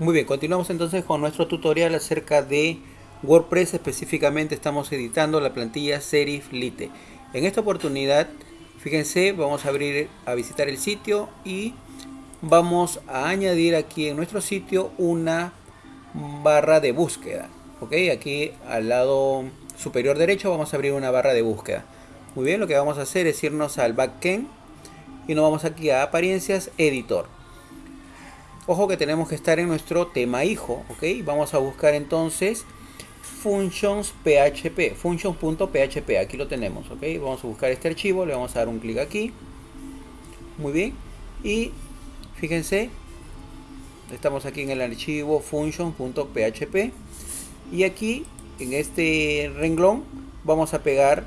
Muy bien, continuamos entonces con nuestro tutorial acerca de WordPress. Específicamente estamos editando la plantilla Serif Lite. En esta oportunidad, fíjense, vamos a abrir a visitar el sitio y vamos a añadir aquí en nuestro sitio una barra de búsqueda. Ok, aquí al lado superior derecho vamos a abrir una barra de búsqueda. Muy bien, lo que vamos a hacer es irnos al backend y nos vamos aquí a apariencias, editor. Ojo que tenemos que estar en nuestro tema hijo, ¿ok? Vamos a buscar entonces functions php, functions.php, aquí lo tenemos, ¿ok? Vamos a buscar este archivo, le vamos a dar un clic aquí. Muy bien. Y fíjense, estamos aquí en el archivo functions.php y aquí en este renglón vamos a pegar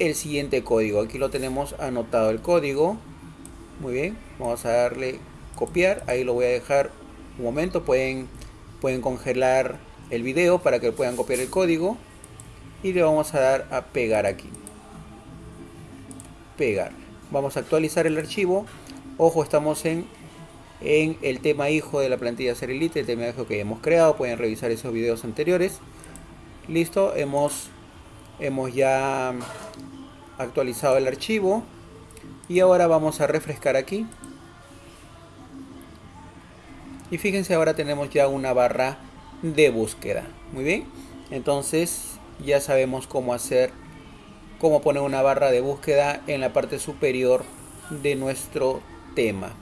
el siguiente código. Aquí lo tenemos anotado el código. Muy bien, vamos a darle copiar, ahí lo voy a dejar un momento, pueden, pueden congelar el video para que puedan copiar el código y le vamos a dar a pegar aquí. Pegar. Vamos a actualizar el archivo. Ojo estamos en en el tema hijo de la plantilla Serilite, el tema hijo que hemos creado, pueden revisar esos videos anteriores. Listo, hemos, hemos ya actualizado el archivo. Y ahora vamos a refrescar aquí y fíjense ahora tenemos ya una barra de búsqueda. Muy bien. Entonces ya sabemos cómo hacer cómo poner una barra de búsqueda en la parte superior de nuestro tema